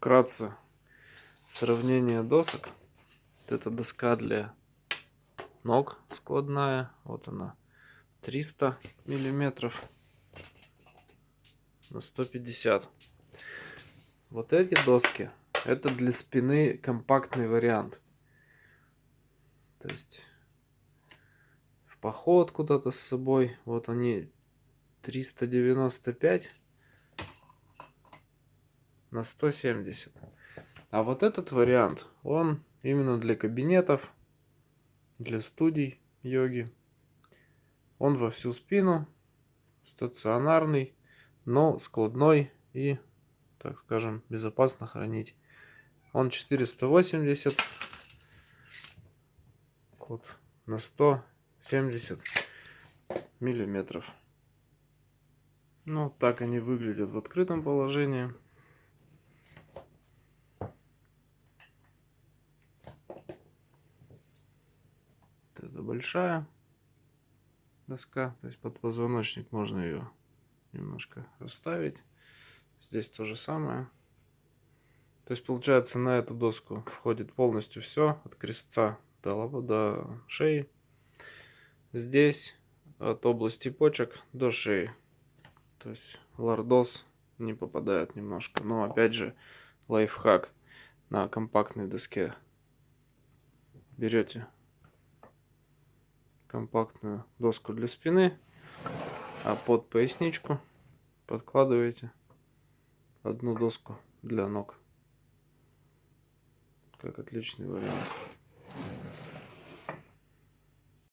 вкратце сравнение досок. Вот эта доска для ног складная. Вот она. 300 миллиметров на 150. Вот эти доски это для спины компактный вариант. То есть в поход куда-то с собой. Вот они 395 на 170. А вот этот вариант, он именно для кабинетов, для студий йоги. Он во всю спину, стационарный, но складной и, так скажем, безопасно хранить. Он 480 вот, на 170 миллиметров. Ну, так они выглядят в открытом положении. Это большая доска, то есть под позвоночник можно ее немножко расставить. Здесь то же самое. То есть получается на эту доску входит полностью все от крестца до, до шеи. Здесь от области почек до шеи. То есть лордоз не попадает немножко. Но опять же лайфхак на компактной доске. Берете компактную доску для спины, а под поясничку подкладываете одну доску для ног. Как отличный вариант.